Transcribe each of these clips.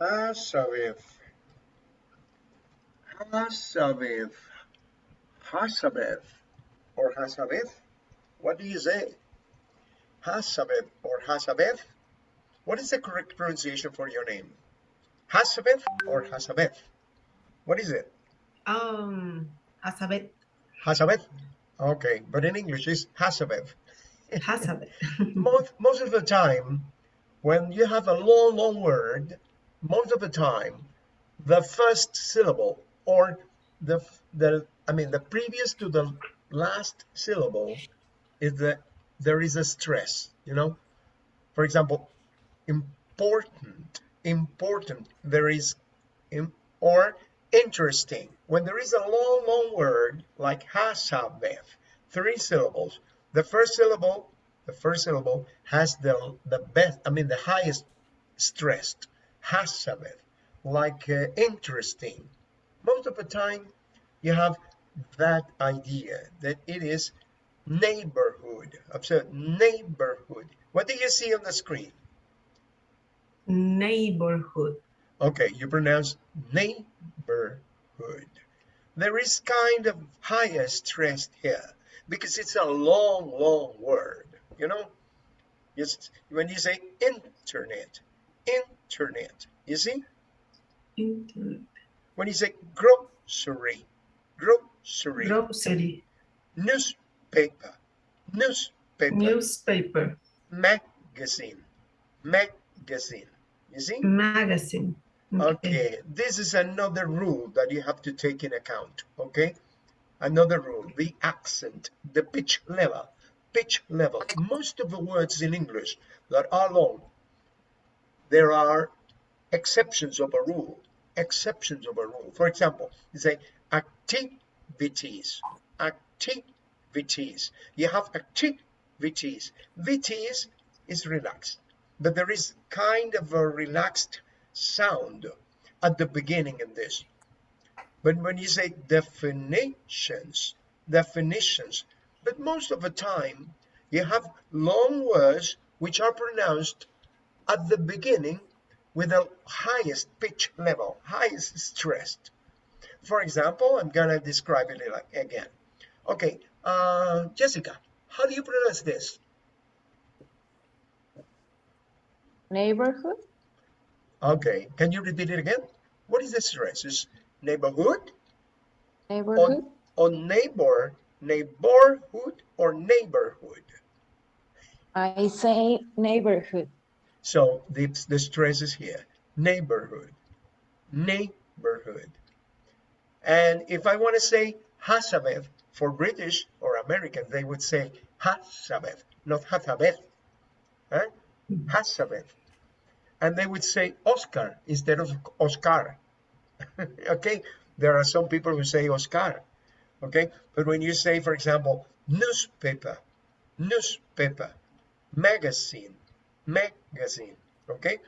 Hasavev. Hasavev. Hasavev. Or Hasavev. What do you say? Hasavev or Hasavev? What is the correct pronunciation for your name? Hasavev or Hasavev? What is it? Um, Hazabeth. Hasavev? Okay, but in English it's Hasavev. Hazabeth. most, most of the time, when you have a long, long word, most of the time, the first syllable or the, the I mean, the previous to the last syllable is the, there is a stress, you know? For example, important, important, there is, in, or interesting. When there is a long, long word like hasabev, three syllables, the first syllable, the first syllable has the the best, I mean the highest stressed, hasabev, like uh, interesting. Most of the time, you have that idea that it is neighborhood. Observe neighborhood. What do you see on the screen? Neighborhood. Okay, you pronounce neighborhood. There is kind of higher stress here because it's a long, long word, you know? Yes, when you say internet, internet, you see? Internet. When you say grocery, grocery, Grocery. newspaper, newspaper, Newspaper. magazine, magazine, you see? Magazine. Okay, this is another rule that you have to take in account, okay? Another rule, the accent, the pitch level, pitch level. Most of the words in English that are long, there are exceptions of a rule, exceptions of a rule. For example, you say activities, activities. You have activities. Vities is relaxed, but there is kind of a relaxed sound at the beginning in this. But when you say definitions, definitions, but most of the time you have long words which are pronounced at the beginning with the highest pitch level, highest stressed. For example, I'm gonna describe it like again. Okay, uh, Jessica, how do you pronounce this? Neighborhood? Okay, can you repeat it again? What is the stress? Is neighborhood Neighborhood? on, on neighbor, neighborhood or neighborhood? I say neighborhood. So the, the stress is here, neighborhood, neighborhood. And if I want to say Hasabev for British or American, they would say Hasabev, not Hasabev, huh? Eh? Hasabev. Hmm. And they would say Oscar instead of Oscar. okay, there are some people who say Oscar. Okay, but when you say, for example, newspaper, newspaper, magazine, magazine, okay,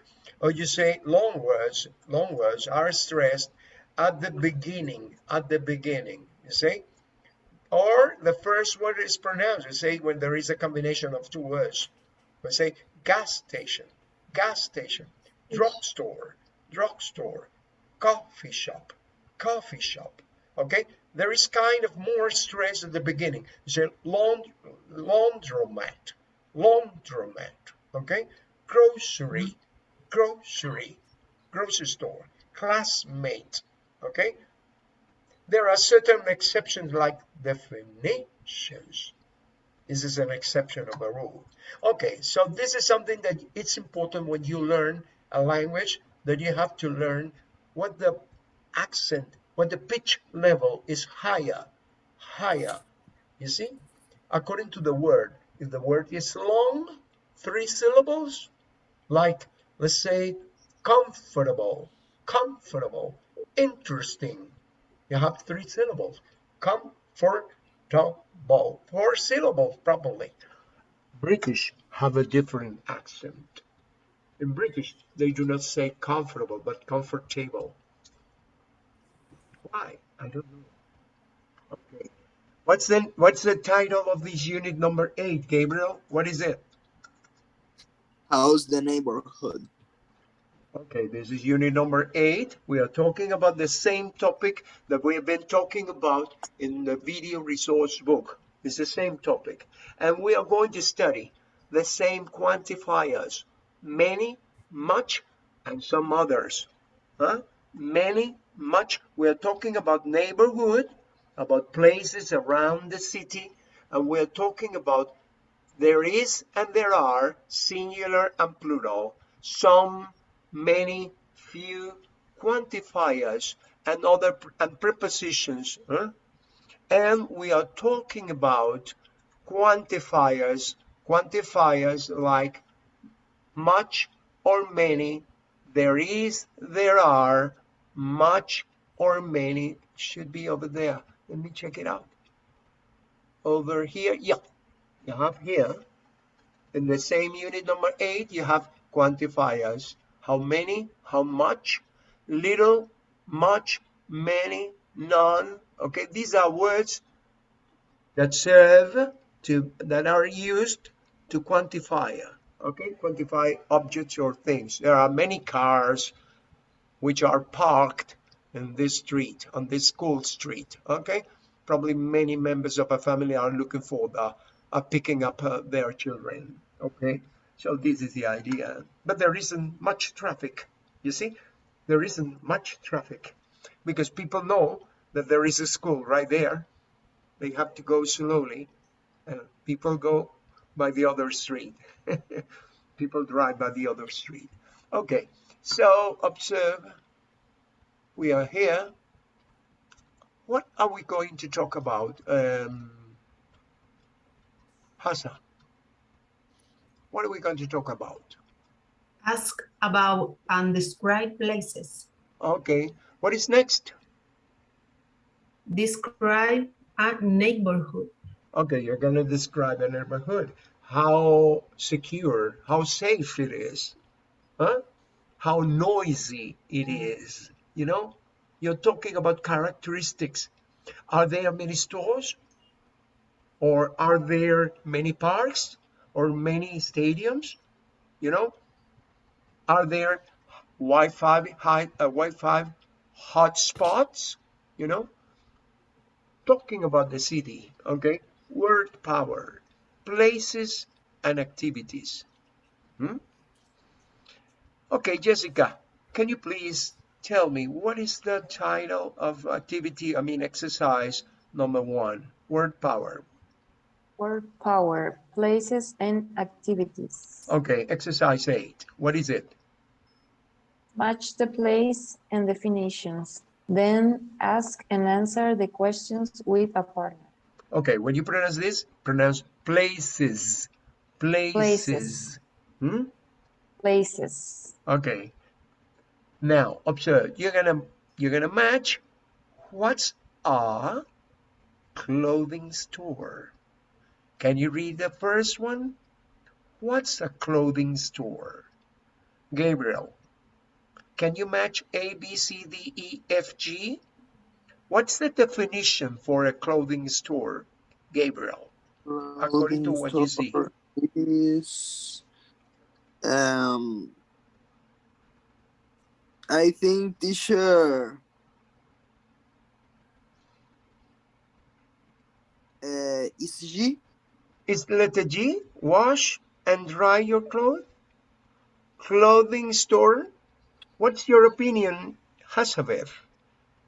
or you say long words, long words are stressed at the beginning, at the beginning, you see, or the first word is pronounced. You say when there is a combination of two words, we say gas station, gas station, drugstore, drugstore, coffee shop, coffee shop. Okay, there is kind of more stress at the beginning. You say laund laundromat, laundromat. Okay, grocery, grocery, grocery store, classmate. Okay, there are certain exceptions like definitions. This is an exception of a rule. Okay, so this is something that it's important when you learn a language that you have to learn what the accent, what the pitch level is higher, higher. You see, according to the word, if the word is long, three syllables, like let's say comfortable, comfortable, interesting, you have three syllables. Comfortable, four syllables probably. British have a different accent. In British, they do not say comfortable, but comfortable. Why? I don't know. Okay. What's the what's the title of this unit number eight, Gabriel? What is it? How's the neighborhood? Okay, this is unit number eight. We are talking about the same topic that we have been talking about in the video resource book. It's the same topic. And we are going to study the same quantifiers, many, much, and some others. Huh? Many, much. We are talking about neighborhood, about places around the city, and we are talking about there is and there are, singular and plural, some, many, few, quantifiers, and other and prepositions. huh? And we are talking about quantifiers, quantifiers like much or many, there is, there are, much or many, should be over there. Let me check it out. Over here, yeah, you have here in the same unit number eight you have quantifiers. How many how much little much many none. Okay these are words that serve to that are used to quantify. Okay quantify objects or things. There are many cars which are parked in this street on this school street. Okay probably many members of a family are looking for the are picking up uh, their children. Okay, so this is the idea. But there isn't much traffic. You see, there isn't much traffic because people know that there is a school right there. They have to go slowly. and people go by the other street. people drive by the other street. Okay, so observe. We are here. What are we going to talk about? Um, Hassan, what are we going to talk about? Ask about and describe places. Okay, what is next? Describe a neighborhood. Okay, you're going to describe a neighborhood. How secure, how safe it is, huh? How noisy it mm. is, you know? You're talking about characteristics. Are there many stores? Or are there many parks? Or many stadiums? You know? Are there Wi-Fi high, uh, Wi-Fi hotspots? You know? Talking about the city, okay? Word power, places and activities. Hmm? Okay, Jessica, can you please tell me what is the title of activity, I mean exercise number one, word power. Word power, places and activities. Okay, exercise eight, what is it? Match the place and definitions. Then ask and answer the questions with a partner. Okay, when you pronounce this, pronounce places, places. Places. Hmm? Places. Okay. Now observe. You're gonna you're gonna match. What's a clothing store? Can you read the first one? What's a clothing store? Gabriel. Can you match A, B, C, D, E, F, G? What's the definition for a clothing store? Gabriel. According to what you see. Is um I think teacher uh, is G Is letter G, wash and dry your clothes? Clothing store? What's your opinion, Hasavev?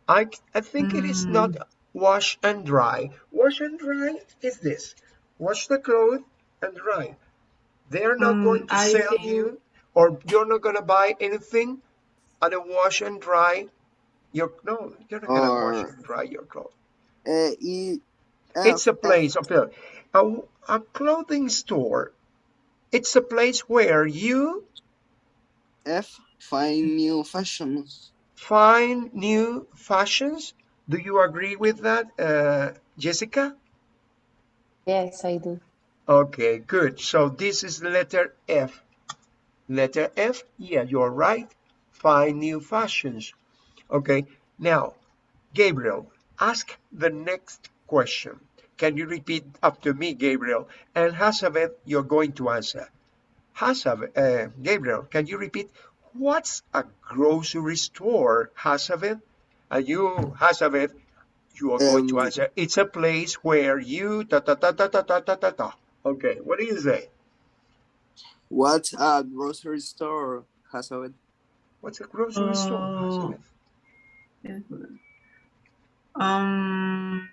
I, I think it is not wash and dry. Wash and dry is this. Wash the clothes and dry. They're not Mm, going to I sell think- you or you're not going to buy anything at a wash and dry your no, you're not going to wash and dry your clothes. uh, E It's a place of a, a, a clothing store. It's a place where you F find new fashions. find new fashions. Do you agree with that, uh, Jessica? Yes, I do. Okay, good. So this is letter F. Letter F, yeah, you're right. Find new fashions. Okay, now, Gabriel, ask the next question. Can you repeat after me, Gabriel? And Hasavet, you're going to answer. Hasavet, uh, Gabriel, can you repeat? What's a grocery store, Hasavet? And you, Hasavet, you are going to Um, answer. It's a place where you ta ta ta ta ta ta ta ta ta. Okay, what do you say? What's a grocery store, Hasavet? What's a grocery store, Oh. Hasavet? Um,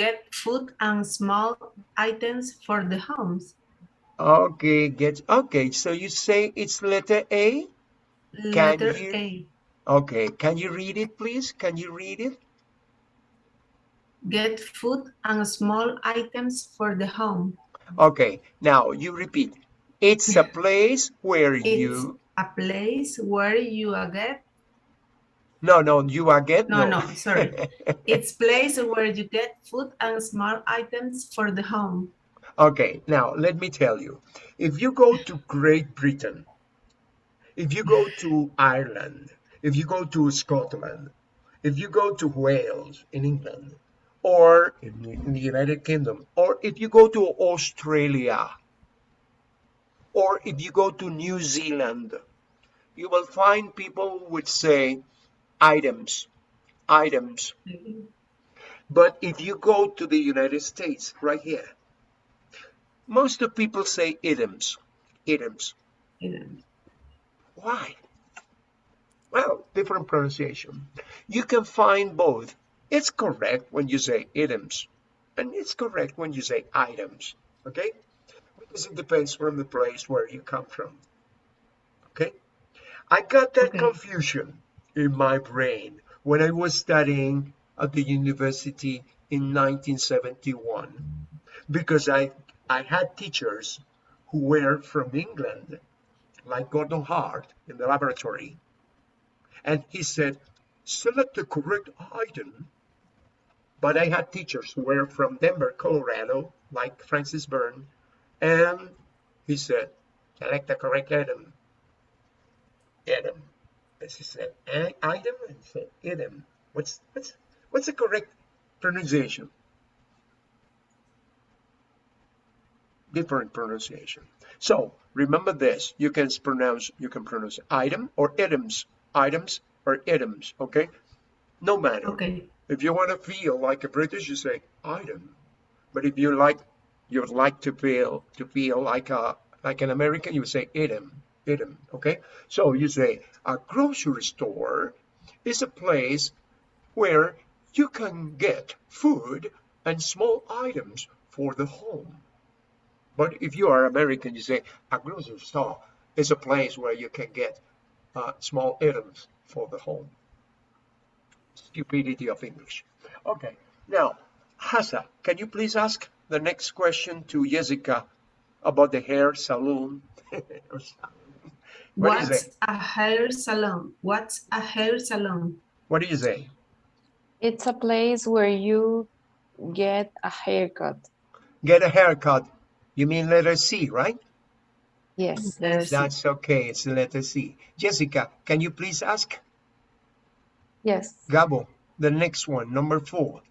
get food and small items for the homes. Okay, get okay. So you say it's letter A. Letter you- A. Okay, can you read it, please? Can you read it? Get food and small items for the home. Okay, now you repeat. It's a place where It's you. a place where you get No, no, you are get. No, no, sorry. it's place where you get food and small items for the home. Okay, now let me tell you. If you go to Great Britain, if you go to Ireland, if you go to Scotland, if you go to Wales in England, or in, in the United Kingdom, or if you go to Australia, or if you go to New Zealand, you will find people who would say items, items. But if you go to the United States, right here, most of people say items, items. Why? Well, different pronunciation. You can find both. It's correct when you say items, and it's correct when you say items. Okay? Because it depends from the place where you come from. Okay? I got that Okay. confusion in my brain when I was studying at the university in 1971 because I, I had teachers who were from England, like Gordon Hart in the laboratory. And he said, select the correct item. But I had teachers who were from Denver, Colorado, like Francis Byrne. And he said, select the correct item. Item. As he said, "I- item? And he said, item. What's, what's, what's the correct pronunciation? different pronunciation. So remember this: you can pronounce you can pronounce item or items, items or items. Okay, no matter. Okay. If you want to feel like a British, you say item. But if you like you would like to feel to feel like a like an American, you would say item, item. Okay, so you say a grocery store is a place where you can get food and small items for the home. But if you are American, you say a grocery store is a place where you can get uh, small items for the home. Stupidity of English. Okay, now, Hasa, can you please ask the next question to Jessica about the hair salon? What is What's it? a hair salon? What's a hair salon? What do you say? It's a place where you get a haircut. Get a haircut. You mean letter C, right? Yes. That's okay. It's the letter C. Jessica, can you please ask? Yes. Gabo, the next one, number four.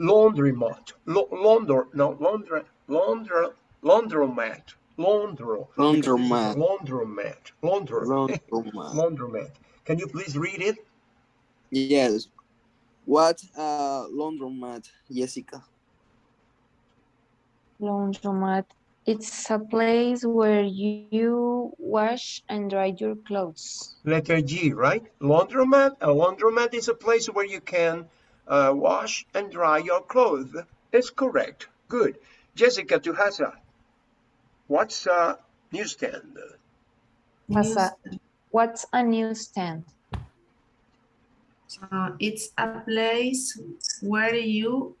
Laundromat. Lo- launder, no, laundra, laundra, laundromat. Laundro. Laundromat. Laundromat. Laundro. Laundromat. Laundromat. Can you please read it? Yes. What a laundromat, Jessica? Laundromat. It's a place where you wash and dry your clothes. Letter G, right? Laundromat. A laundromat is a place where you can uh, wash and dry your clothes. It's correct. Good. Jessica to Hasa. What's a newsstand? What's a, what's a newsstand? Uh, it's a place where you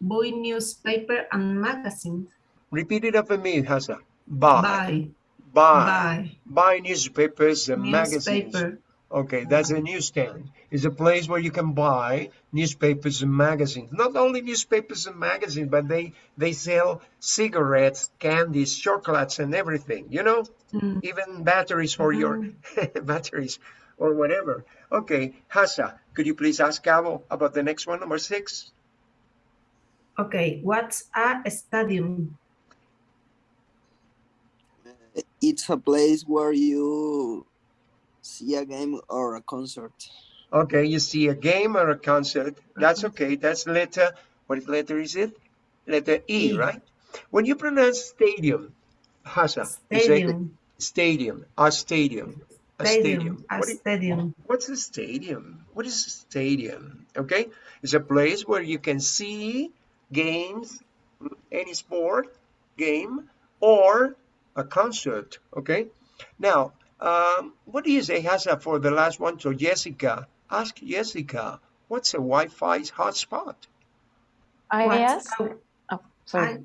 buy newspaper and magazines. Repeat it after me, Hasa. Buy. Buy, Buy. buy Buy newspapers and magazines. Newspaper. Okay, that's a newsstand. It's a place where you can buy newspapers and magazines. Not only newspapers and magazines, but they they sell cigarettes, candies, chocolates, and everything. You know, Mm. even batteries for your batteries or whatever. Okay, Hasa, could you please ask Gabo about the next one, number six? Okay, what's a stadium? It's a place where you see a game or a concert. Okay, you see a game or a concert. That's mm-hmm. okay. That's letter. What letter is it? Letter E, E. right? When you pronounce stadium, Hasa, you Stadium. stadium, a stadium, a Stadium. stadium. A What i- stadium. What's a stadium? What is a stadium? Okay, it's a place where you can see games, any sport game, or a concert. Okay, now, um, what do you for the last one? So, Jessica, ask Jessica, what's a Wi-Fi hotspot? I What? ask, Oh, oh, sorry.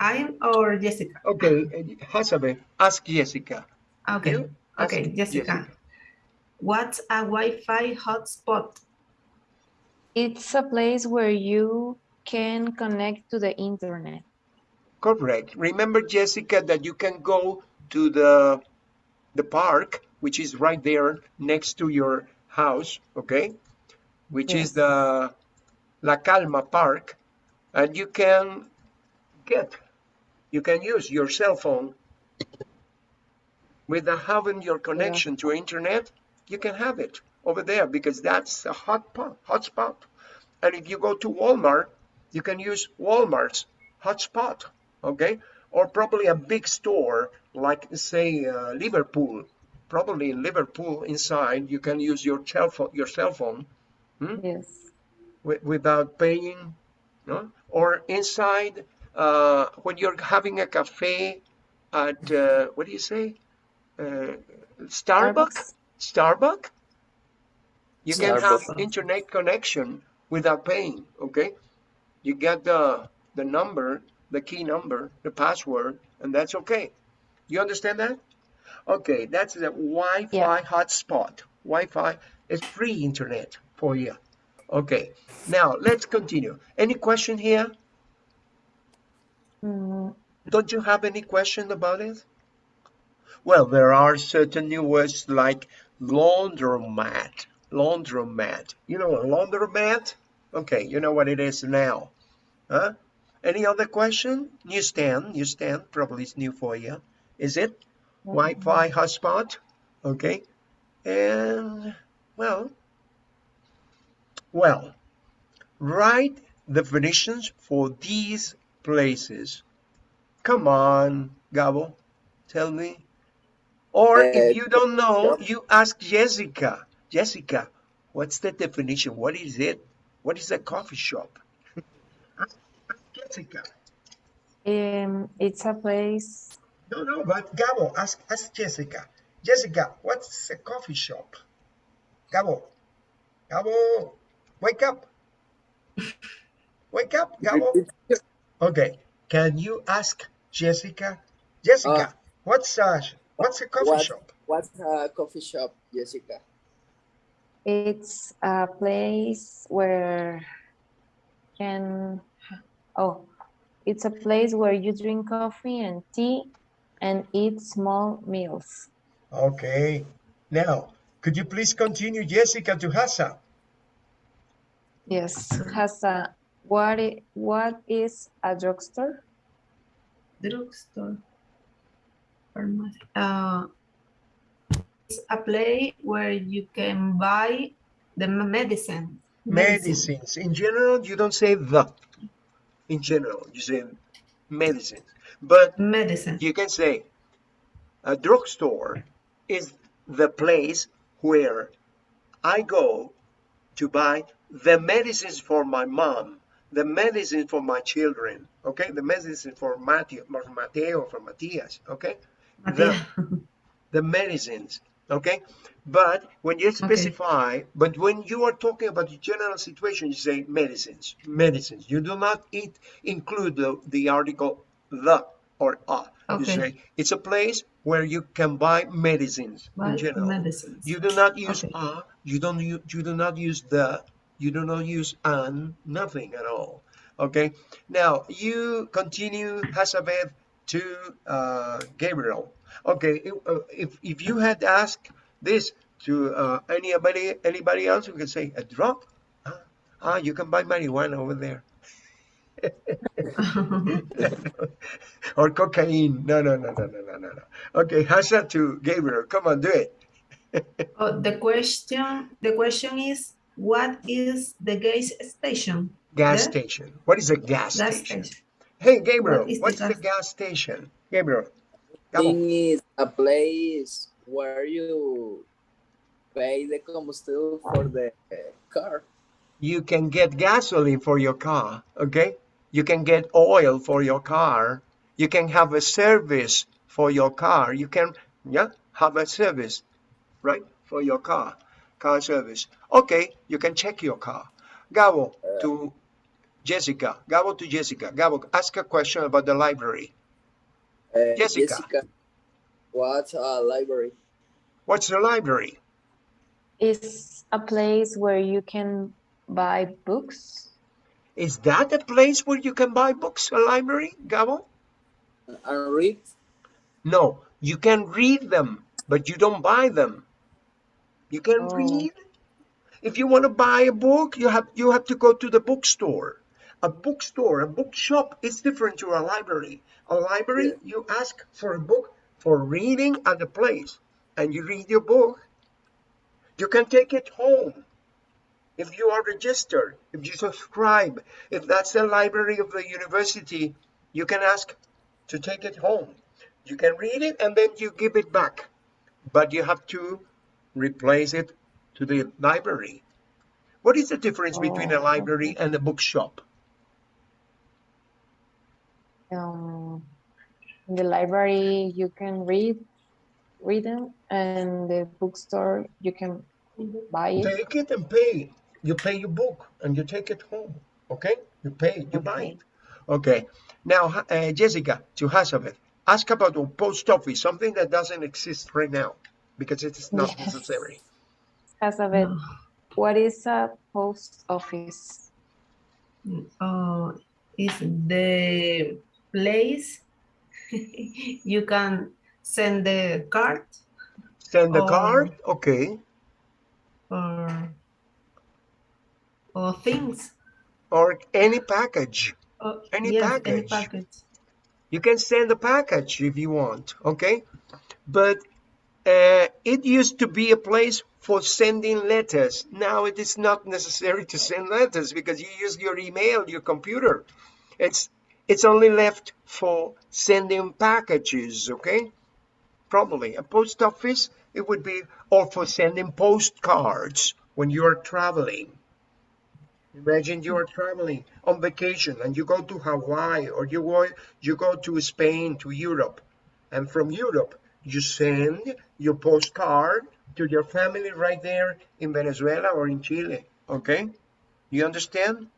I'm or Jessica. Okay, Hasabe, ask Jessica. Okay. You ask Okay, Jessica. What's a Wi-Fi hotspot? It's a place where you can connect to the internet. Correct. Remember, Jessica, that you can go to the the park, which is right there next to your house, okay? Which is the La Calma Park, and you can get, you can use your cell phone without having your connection to internet. You can have it over there because that's a hot pot, hotspot. And if you go to Walmart, you can use Walmart's hotspot, okay? Or probably a big store like say uh, Liverpool. Probably in Liverpool inside you can use your cell phone, your cell phone Yes. wi- without paying, no? Or inside uh, when you're having a cafe at uh, what do you say? Uh, Starbucks. Starbucks. You can have internet connection without paying. Okay, you get the the number, the key number, the password, and that's okay. You understand that? Okay, that's the Wi-Fi Yeah. hotspot. Wi-Fi is free internet for you. Okay, now let's continue. Any question here? Mm, Don't you have any question about it? Well, there are certain new words like laundromat. Laundromat. You know a laundromat? Okay, you know what it is now. Huh? Any other question? Newsstand. Newsstand probably is new for you. Is it? Wi-Fi hotspot. Okay. And well, well, write definitions for these places. Come on, Gabo, tell me. Or Uh, if you don't know, you ask Jessica. Jessica, what's the definition? What is it? What is a coffee shop? ask, ask Jessica. um, it's a place, No, no, but Gabo, ask, ask Jessica. Jessica, what's a coffee shop? Gabo, Gabo, wake up. Wake up, Gabo. Okay, can you ask Jessica? Jessica, uh, what's a, what's a coffee what- shop? What's a coffee shop, Jessica? it's a place where can, oh, it's a place where you drink coffee and tea and eat small meals. Okay, now, could you please continue, Jessica, to Hassa? Yes, has a, what, i- what is a drugstore? Drugstore. Pharmacy. Uh, it's a place where you can buy the medicine. Medicines. In general, you don't say the. In general, you say medicines. But Medicine. you can say a drugstore is the place where I go to buy the medicines for my mom, the medicine for my children, okay? The medicine for Mateo, for Mateo, for Matias, okay? The, the medicines, okay? But when you specify, but when you are talking about the general situation, you say medicines, medicines. You do not it, include the, the article the or a. You Okay. say it's a place where you can buy medicines Buy in general. medicines. You do not use Okay. a, you don't use, you do not use the, you do not use an, nothing at all. Okay. Now you continue Hasabeth to uh, Gabriel. Okay. If, uh, if you had asked this to uh, anybody anybody else, you can say a drug. Ah, you can buy marijuana over there. Or cocaine. No, no, no, no, no, no, no, no. Okay, Hasa to Gabriel. Come on, do it. oh, the question the question is what is the gas station? Gas The station. What is a gas, gas station? station. Hey, Gabriel, What is the what's the gas- gas station? Gabriel. Come on. Thing is a place where you pay the combustible for the car. You can get gasoline for your car, okay? You can get oil for your car. You can have a service for your car. You can, yeah, have a service, right, for your car, car service. Okay, you can check your car. Gabo to Jessica. Gabo to Jessica. Gabo, ask a question about the library. Uh, Jessica. what's a library? What's the library? It's a place where you can buy books. Is that a place where you can buy books, a library, Gabo? And read? No, you can read them, but you don't buy them. You can Oh. read. If you want to buy a book, you have you have to go to the bookstore. A bookstore, a bookshop is different to a library. A library, you ask for a book for reading at the place, and you read your book. You can take it home. If you are registered, if you subscribe, if that's the library of the university, you can ask to take it home. You can read it and then you give it back, but you have to replace it to the library. What is the difference between a Oh, library and a bookshop? Um, in the library, you can read, read them, and the bookstore, you can buy it. Take it and pay. You pay your book and you take it home. Okay? You pay, it you buy it. Okay. Now, uh, Jessica, to Hazabeth, ask about the post office, something that doesn't exist right now because it is not Yes. necessary. Hazabeth, what is a post office? Oh, is the place you can send the card Send the Oh. card, okay, or or things. or any package. Any yes, any package. package. You can send a package if you want, okay? But uh, it used to be a place for sending letters. Now it is not necessary to send letters because you use your email, your computer. It's it's only left for sending packages, okay? Probably a post office. It would be or for sending postcards when you are traveling. Imagine you are traveling on vacation and you go to Hawaii or you go, you go to Spain, to Europe. And from Europe, you send your postcard to your family right there in Venezuela or in Chile. Okay? You understand?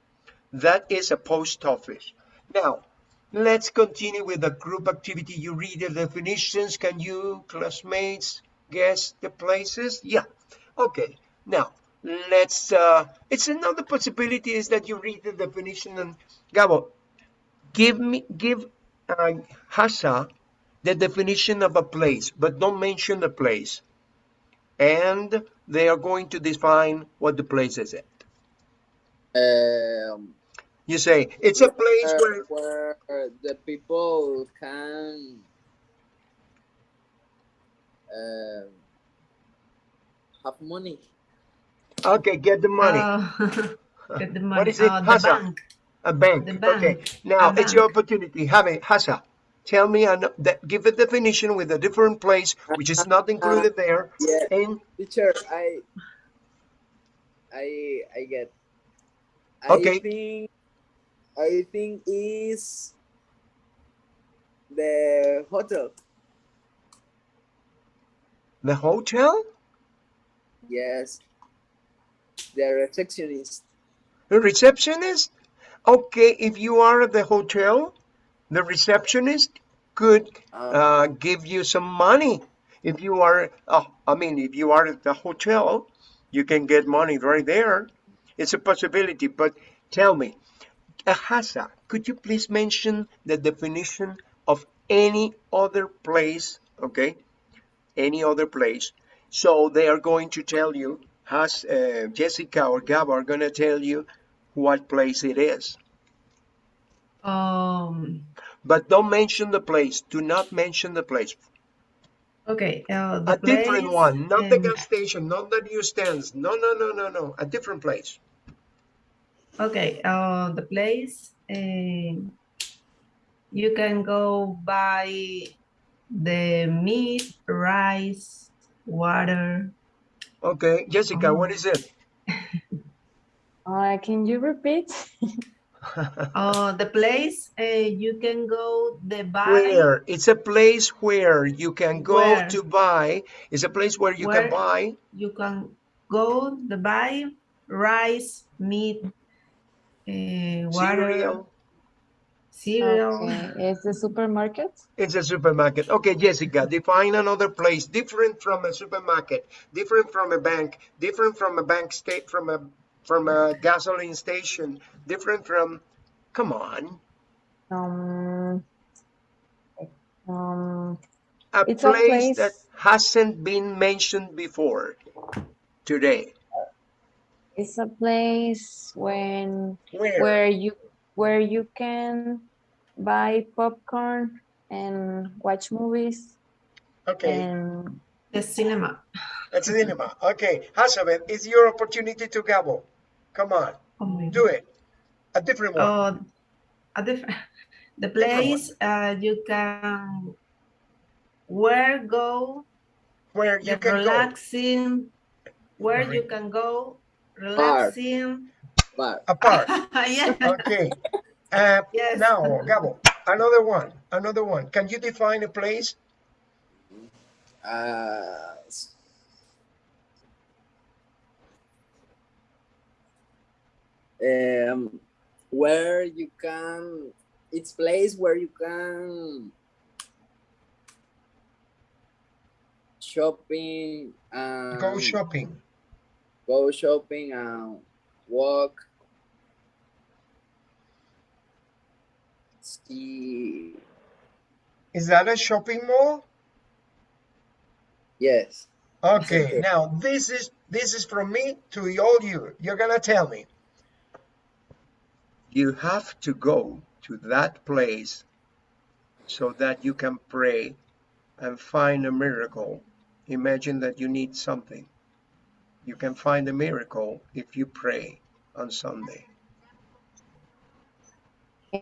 That is a post office. Now, let's continue with the group activity. You read the definitions. Can you, classmates, guess the places? Yeah. Okay. Now, let's, uh, it's another possibility is that you read the definition and, Gabo, give me, give uh, Hasa the definition of a place, but don't mention the place. And they are going to define what the place is at. Um, You say, it's a place where, where, where the people can um have money. Okay, get the money. Oh, get the money. What is it? Uh, oh, Hasa? bank. A bank. The bank. Okay. Now A it's your opportunity. Have it, Hasa. Tell me an, that, give a definition with a different place which is not included there. Yeah, And teacher, I, I, I get. Okay. I think, I think is the hotel. the hotel, Yes. The receptionist. the receptionist. Okay, if you are at the hotel, the receptionist could Uh, uh, give you some money. If you are, uh, I mean, if you are at the hotel, you can get money right there. It's a possibility, but tell me, Ahasa, could you please mention the definition of any other place, okay? Any other place. So they are going to tell you, has uh, Jessica or Gab are going to tell you what place it is. Um, But don't mention the place. Do not mention the place. okay, uh, the A different one, not the um, gas station, not the newsstands. No, no, no, no, no. A different place. Okay, uh, the place, um, you can go buy the meat, rice, water. Okay, Jessica, what is it? Uh, can you repeat? Uh, the place, uh, you can go the buy. Where? It's a place where you can go Where? to buy. It's a place where you can buy. You can go the buy rice, meat, uh, water, Cereal. Cereal. Okay, it's the supermarket. It's a supermarket. Okay, Jessica, define another place different from a supermarket, different from a bank, different from a bank state, from a from a gasoline station, different from. Come on, Um, um, a It's a place, place- that hasn't been mentioned before today. it's a place when Where? where you where you can buy popcorn and watch movies Okay, and The cinema. that's cinema. Okay, Hazabeth, it's your opportunity to gabble. Come on, Oh my do it. A different one. Uh, a different, the place uh, you can where go where you the can go. relaxing where you can go relaxing But A park. yeah Okay. Uh, Yes. Now, Gabo, another one. Another one. Can you define a place? uh, um, where you can, it's place where you can shopping and Go shopping. go shopping and walk. See, Is that a shopping mall? yes. Okay. Now this is this is from me to all you. You're gonna tell me. You have to go to that place so that you can pray and find a miracle. Imagine that you need something. You can find a miracle if you pray on Sunday.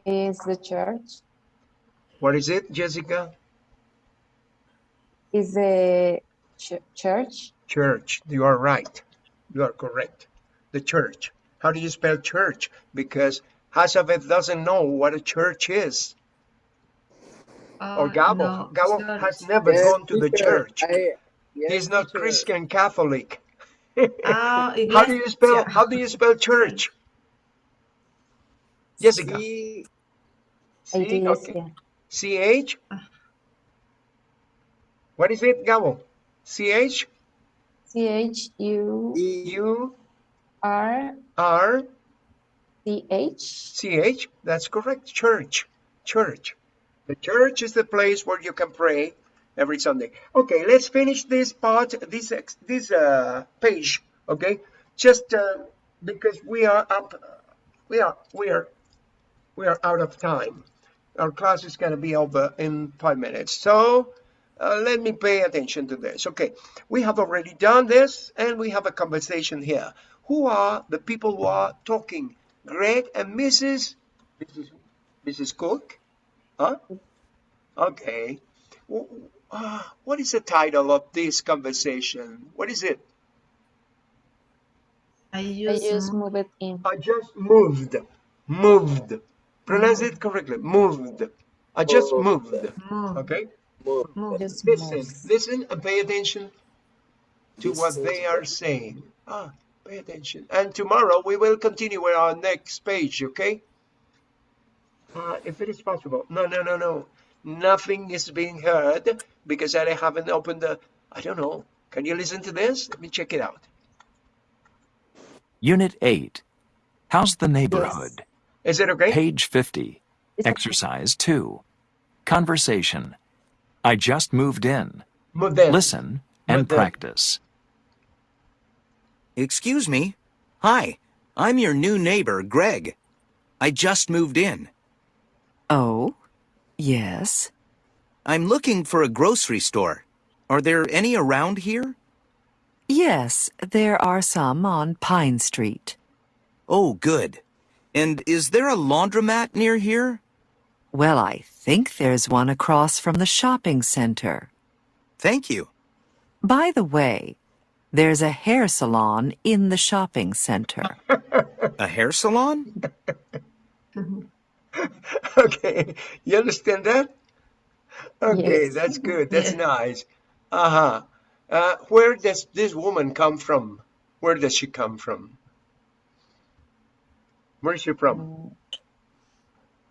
Is the church. What is it, Jessica? Is the ch- church. Church. You are right. You are correct. The church. How do you spell church? Because Hazabeth doesn't know what a church is. Or Uh, Gabo. no, Gabo church. has never Yes, gone to the church. I- yes, He's not teacher. Christian Catholic. Ah, How do you spell iglesia. how do you spell church? Jessica. Sí, C okay. Iglesia. C H. What is it, Gabo? C H C H U y- U R R C H. C H. That's correct. Church. Church. The church is the place where you can pray every Sunday. Okay, let's finish this part, this this uh, page. Okay, just uh, because we are up, we are we are we are out of time. Our class is going to be over in five minutes. So uh, let me pay attention to this. Okay, we have already done this, and we have a conversation here. Who are the people who are talking? Greg and Mrs. Mrs. Mrs. Cook? Huh? Okay. W- uh, what is the title of this conversation? What is it? I I just move it in. I just moved. Moved. Pronounce it correctly. Moved. I just moved. move, Okay? move. move. Listen. move. Listen and pay attention to what they are saying. Ah, pay attention. And tomorrow we will continue with our next page, okay? Uh, if it is possible. No, no, no, no. Nothing is being heard because I haven't opened the. I don't know. Can you listen to this? Let me check it out. Unit 8. How's the neighborhood? Is it okay? Page 50. It's okay. Exercise 2. Conversation. I just moved in. Model. Listen and Model. practice. Excuse me. Hi, I'm your new neighbor, Greg. I just moved in. Oh, yes. I'm looking for a grocery store. Are there any around here? Yes, there are some on Pine Street. Oh, good. And is there a laundromat near here? Well, I think there's one across from the shopping center. Thank you. By the way, there's a hair salon in the shopping center. A hair salon? Okay, you understand that? Okay, Yes. that's good. That's Yeah. nice. Uh-huh. Uh, where does this woman come from? Where does she come from? Where is she from?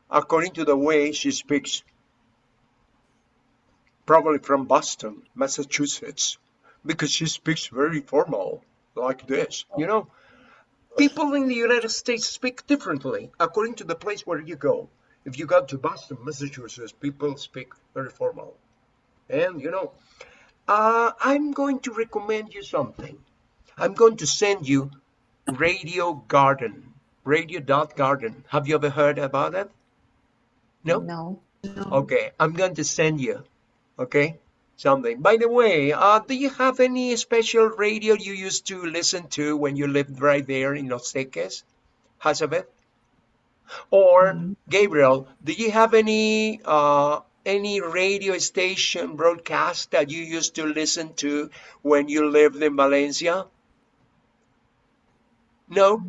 According to the way she speaks. Probably from Boston, Massachusetts, because she speaks very formal, like this. You know, people in the United States speak differently according to the place where you go. If you go to Boston, Massachusetts, people speak very formal. And you know, uh, I'm going to recommend you something. I'm going to send you Radio Garden, radio.garden. Have you ever heard about it? No? No. Okay, I'm going to send you, okay, something. By the way, uh, do you have any special radio you used to listen to when you lived right there in Los Teques, Hazabeth? Or Gabriel, do you have any uh, any radio station broadcast that you used to listen to when you lived in Valencia? No?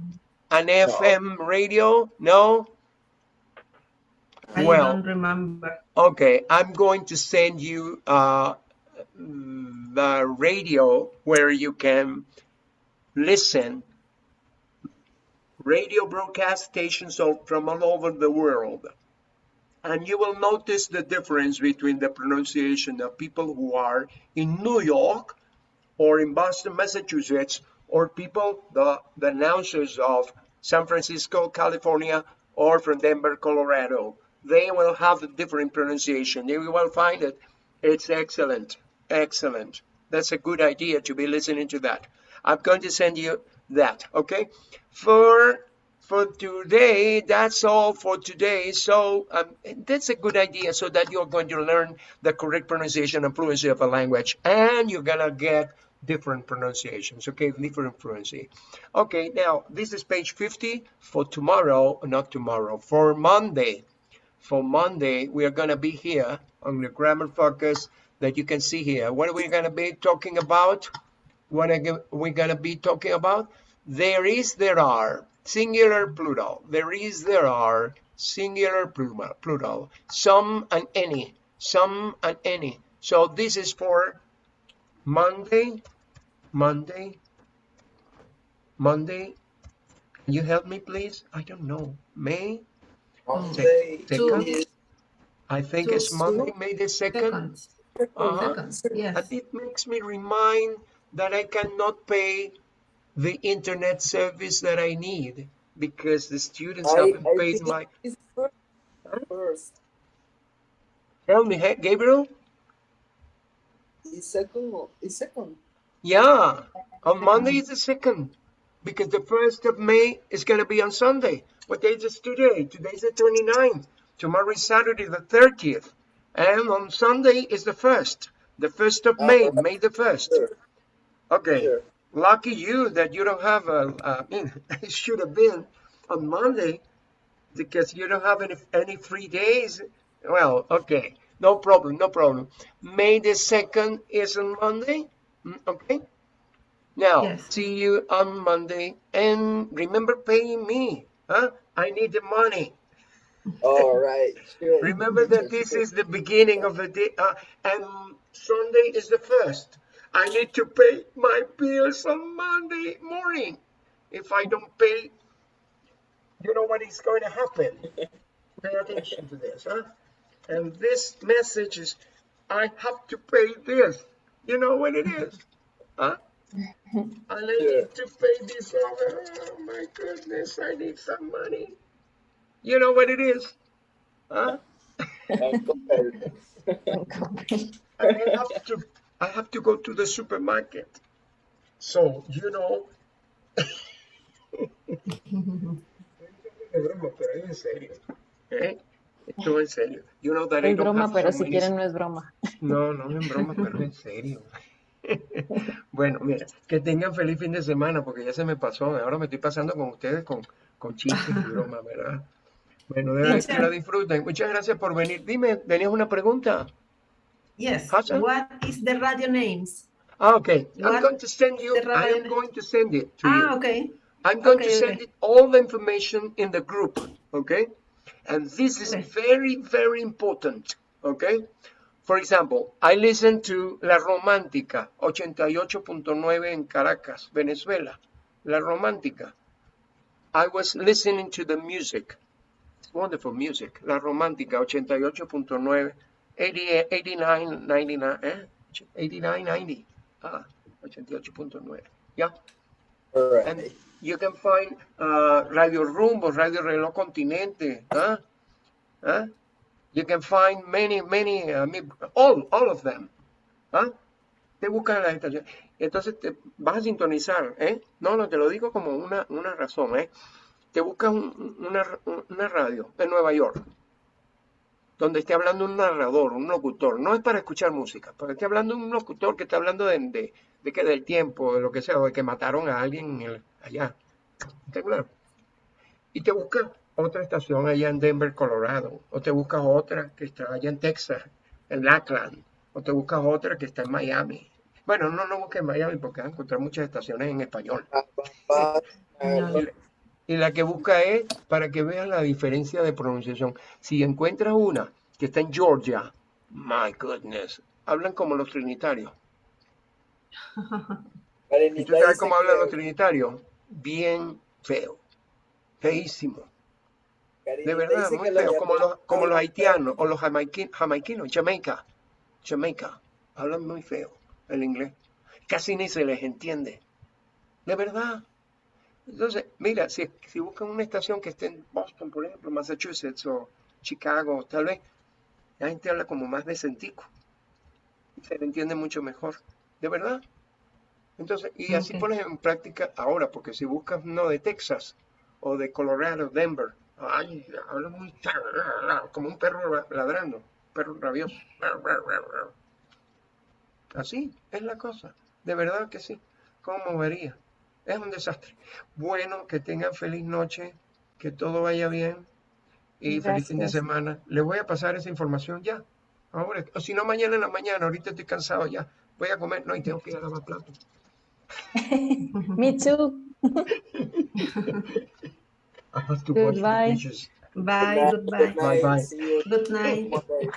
An FM radio? No? I Well, don't remember. Okay, I'm going to send you uh, the radio where you can listen radio broadcast stations from all over the world. And you will notice the difference between the pronunciation of people who are in New York or in Boston, Massachusetts, or people, the, the announcers of San Francisco, California, or from Denver, Colorado. They will have a different pronunciation. You will find it. It's excellent. Excellent. That's a good idea to be listening to that. I'm going to send you that, okay? For for today, that's all for today. So um, that's a good idea so that you're going to learn the correct pronunciation and fluency of a language and you're gonna get different pronunciations, okay? Different fluency. Okay, now this is page 50 for tomorrow, not tomorrow, for Monday. For Monday, we are gonna be here on the grammar focus that you can see here. What are we gonna be talking about? What are we gonna be talking about? There is, there are, singular, plural. There is, there are, singular, plural. Some and any, some and any. So this is for Monday, Monday, Monday. Can you help me, please? I don't know. May? Monday Second? is I think Two, it's Monday, May the 2nd. Seconds. Uh-huh. Seconds. Yes. And it makes me remind that I cannot pay the internet service that I need because the students I, haven't I paid my. first. First. Tell me, hey, Gabriel? It's second. It's second. Yeah, on Monday is the second because the first of May is going to be on Sunday. What day is today? Today's the 29th. Tomorrow is Saturday the 30th. And on Sunday is the first. The first of May, Uh, May the 1st. Sure. Okay. Sure. Lucky you that you don't have a, I mean, it should have been on Monday because you don't have any, any free days. Well, okay, no problem, no problem. May the 2nd is on Monday, Mm, okay? Now, Yes. see you on Monday and remember paying me, huh? I need the money. All right. Sure. Remember that this is the beginning of the day, uh, and Sunday is the first. I need to pay my bills on Monday morning. If I don't pay, you know what is going to happen. Pay attention to this, huh? And this message is, I have to pay this. You know what it is, huh? And I need to pay this over. Oh my goodness, I need some money. You know what it is, huh? I have to I have to go to the supermarket. So, you know, de eh? Broma. Esto es en serio. You know that I Es broma, pero si quieren no es broma. No, no es broma, pero es en serio. Bueno, mira, que tengan feliz fin de semana, porque ya se me pasó. Ahora me estoy pasando con ustedes con, con chistes y bromas, ¿verdad? Bueno, de verdad que la disfruten. Muchas gracias por venir. Dime, ¿tenías una pregunta? Yes. Hassan? What is the radio names? Ah, okay. I'm going to send you, I am going to send it to Ah, you. okay. I'm going to send okay. it all the information in the group, okay? And this is very, very important, okay? For example, I listen to La Romántica, 88.9 in Caracas, Venezuela. La Romántica. I was listening to the music. It's wonderful music. La Romántica, 88.9, 80, 89, 99, eh? 89, 90. Ah, 88.9. Yeah. Alright. And you can find uh, Radio Rumbo, Radio Reloj Continente. Huh? Huh? You can find many, many, uh, all, all of them. ¿ah? Te buscas la estación. Entonces te vas a sintonizar, ¿eh? No, no, te lo digo como una, una razón, ¿eh? Te buscas un- una, una radio en Nueva York, donde esté hablando un narrador, un locutor. No es para escuchar música, pero esté hablando un locutor que está hablando de, de, de que del tiempo, de lo que sea, o de que mataron a alguien en el- allá. ¿Está claro? Y te buscas otra estación allá en Denver, Colorado, o te buscas otra que está allá en Texas, en Lackland, o te buscas otra que está en Miami. Bueno, no, no busques en Miami porque vas a encontrar muchas estaciones en español. La- Y la que busca es para que veas la diferencia de pronunciación. Si encuentras una que está en Georgia, my goodness, hablan como los trinitarios. ¿Y tú sabes cómo hablan los trinitarios? Bien feo, feísimo. De verdad, muy feo, como los, como los haitianos o los jamaiqui- jamaiquinos, Jamaica, Jamaica, hablan muy feo el inglés. Casi ni se les entiende. De verdad. Entonces, mira, si, si buscan una estación que esté en Boston, por ejemplo, Massachusetts o Chicago, tal vez, la gente habla como más decentico. Y se le entiende mucho mejor. De verdad. Entonces, y así pones en práctica ahora, porque si buscas uno de Texas o de Colorado, Denver, ay, habla muy como un perro la- ladrando, perro rabioso. Así es la cosa, de verdad que sí. ¿Cómo movería? Es un desastre. Bueno, que tengan feliz noche, que todo vaya bien y feliz fin de semana. Les voy a pasar esa información ya. Ahora, o si no, mañana en la mañana, ahorita estoy cansado ya. Voy a comer, no, y tengo que ir a lavar platos. Me too. I have to wash the Goodbye. Bye, goodbye. Bye, bye. Good night. Monday.